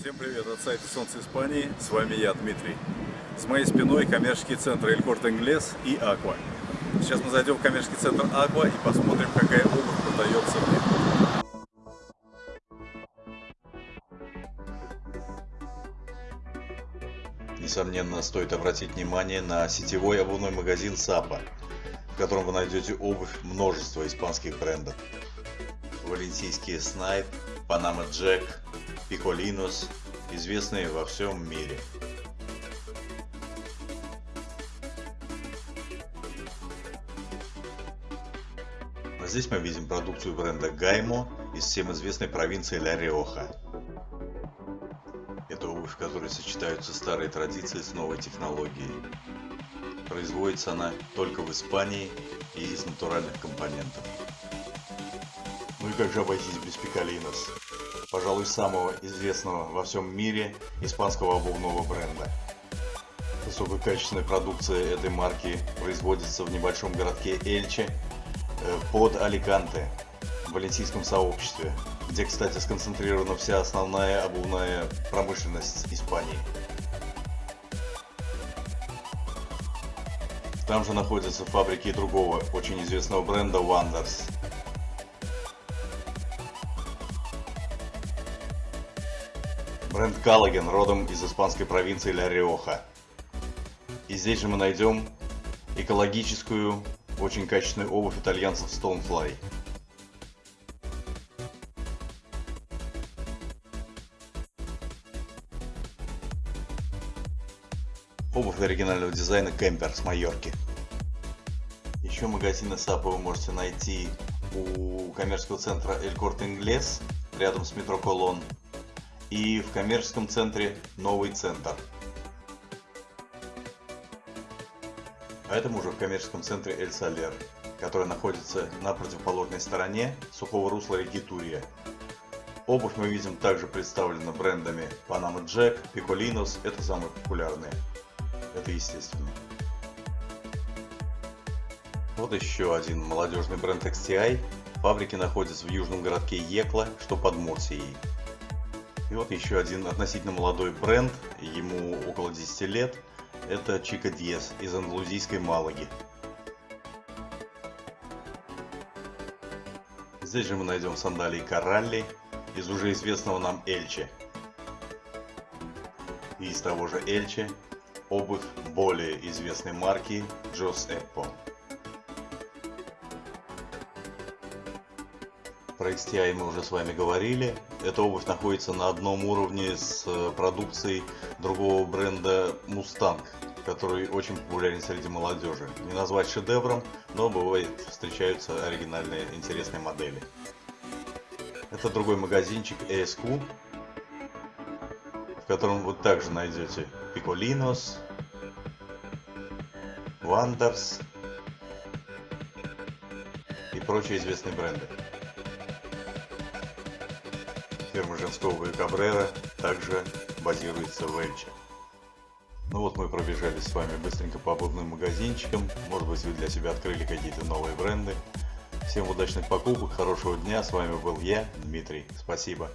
Всем привет от сайта Солнце Испании, с вами я, Дмитрий. С моей спиной коммерческий центр Эль Корт Инглес и Аква. Сейчас мы зайдем в коммерческий центр Аква и посмотрим, какая обувь продается в нем. Несомненно, стоит обратить внимание на сетевой обувной магазин Сапа, в котором вы найдете обувь множества испанских брендов. Валенсийские Снайп, Панама Джек, Пиколинос, известные во всем мире. А здесь мы видим продукцию бренда Гаймо из всем известной провинции Ля Риоха. Это обувь, в которой сочетаются старые традиции с новой технологией. Производится она только в Испании и из натуральных компонентов. Ну и как же обойтись без пикалинос? Пожалуй, самого известного во всем мире испанского обувного бренда. Высококачественная продукция этой марки производится в небольшом городке Эльче э, под Аликанте в валенсийском сообществе, где, кстати, сконцентрирована вся основная обувная промышленность Испании. Там же находятся фабрики другого очень известного бренда Wonders. Бренд Каллаген родом из испанской провинции Ля Риоха. И здесь же мы найдем экологическую, очень качественную обувь итальянцев Stonefly. Обувь оригинального дизайна Кемпер с Майорки. Еще магазины Сапа вы можете найти у коммерческого центра Эль Корт Инглес рядом с метро Колон и в коммерческом центре Новый Центр. А это мы уже в коммерческом центре Эль Салер, который находится на противоположной стороне сухого русла реки Турия. Обувь мы видим также представлена брендами Panama Jack, Picolinos, это самые популярные. Это естественно. Вот еще один молодежный бренд XTI. Фабрики находятся в южном городке Екла, что под Мурсией. И вот еще один относительно молодой бренд, ему около 10 лет, это Чика Диес из андалузийской Малаги. Здесь же мы найдем сандалии Коралли из уже известного нам Эльче. И из того же Эльче обувь более известной марки Джос Эппо. Про XTI мы уже с вами говорили. Эта обувь находится на одном уровне с э, продукцией другого бренда Mustang, который очень популярен среди молодежи. Не назвать шедевром, но бывает встречаются оригинальные интересные модели. Это другой магазинчик ESQ, в котором вы также найдете Picolinos, Wonders и прочие известные бренды. Фирма женского Кабрера также базируется в Эльче. Ну вот мы пробежались с вами быстренько по обувным магазинчикам. Может быть вы для себя открыли какие-то новые бренды. Всем удачных покупок, хорошего дня. С вами был я, Дмитрий. Спасибо.